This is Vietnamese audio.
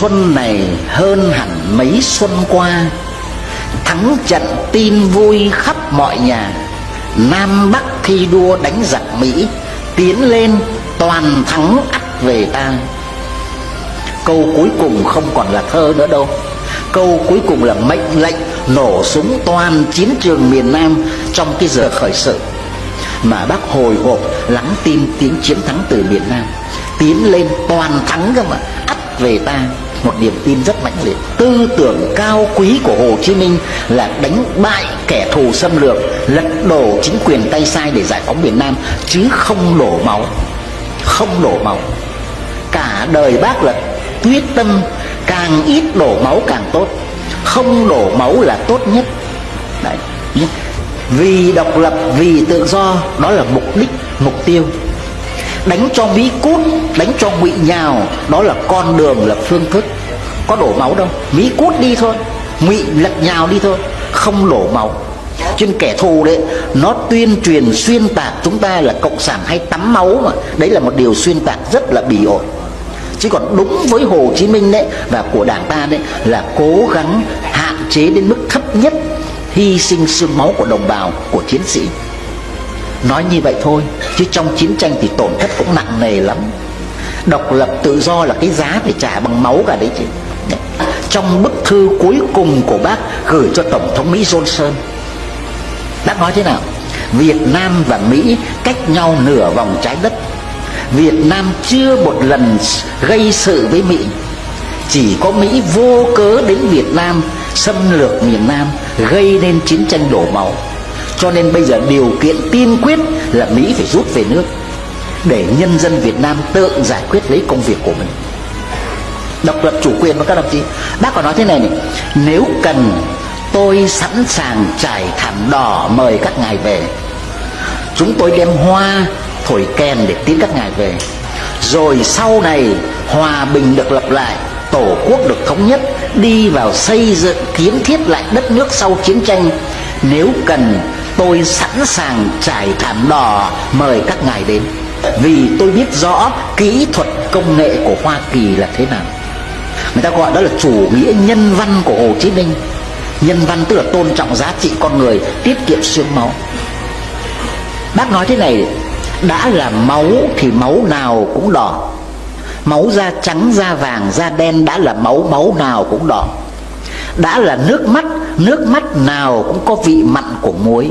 xuân này hơn hẳn mấy xuân qua. Thắng trận tin vui khắp mọi nhà. Nam bắc thi đua đánh giặc mỹ, tiến lên toàn thắng ắt về ta. Câu cuối cùng không còn là thơ nữa đâu. Câu cuối cùng là mệnh lệnh nổ súng toàn chiến trường miền nam trong cái giờ khởi sự. Mà bác hồi hộp lắng tin tiếng chiến thắng từ miền nam, tiến lên toàn thắng cơ mà, ắt về ta một niềm tin rất mãnh liệt. Tư tưởng cao quý của hồ chí minh là đánh bại kẻ thù xâm lược, lật đổ chính quyền tay sai để giải phóng miền nam, chứ không đổ máu. Không đổ máu. Cả đời bác là quyết tâm càng ít đổ máu càng tốt. Không đổ máu là tốt nhất. Đấy. Vì độc lập, vì tự do, đó là mục đích, mục tiêu đánh cho mỹ cút, đánh cho ngụy nhào. Đó là con đường, là phương thức. Có đổ máu đâu. Mỹ cút đi thôi. Ngụy lật nhào đi thôi. Không đổ máu. Trên kẻ thù đấy, nó tuyên truyền xuyên tạc chúng ta là cộng sản hay tắm máu mà. Đấy là một điều xuyên tạc rất là bỉ ổi. Chứ còn đúng với hồ chí minh đấy và của đảng ta đấy là cố gắng hạn chế đến mức thấp nhất hy sinh xương máu của đồng bào, của chiến sĩ nói như vậy thôi, chứ trong chiến tranh thì tổn thất cũng nặng nề lắm. Độc lập tự do là cái giá phải trả bằng máu cả đấy chứ. Trong bức thư cuối cùng của bác gửi cho tổng thống mỹ johnson, bác nói thế nào? Việt nam và mỹ cách nhau nửa vòng trái đất. Việt nam chưa một lần gây sự với mỹ. Chỉ có mỹ vô cớ đến việt nam, xâm lược miền nam, gây nên chiến tranh đổ máu cho nên bây giờ điều kiện tiên quyết là mỹ phải rút về nước để nhân dân việt nam tự giải quyết lấy công việc của mình. Độc lập chủ quyền và các đồng chí, bác còn nói thế này này, nếu cần tôi sẵn sàng trải thảm đỏ mời các ngài về, chúng tôi đem hoa thổi kèn để tiến các ngài về. Rồi sau này hòa bình được lập lại, tổ quốc được thống nhất, đi vào xây dựng, kiến thiết lại đất nước sau chiến tranh, nếu cần tôi sẵn sàng trải thảm đỏ. Mời các ngài đến. Vì tôi biết rõ kỹ thuật công nghệ của hoa kỳ là thế nào. Người ta gọi đó là chủ nghĩa nhân văn của hồ chí minh. Nhân văn tức là tôn trọng giá trị con người, tiết kiệm xương máu. Bác nói thế này, đã là máu thì máu nào cũng đỏ. Máu da trắng, da vàng, da đen đã là máu máu nào cũng đỏ đã là nước mắt nước mắt nào cũng có vị mặn của muối.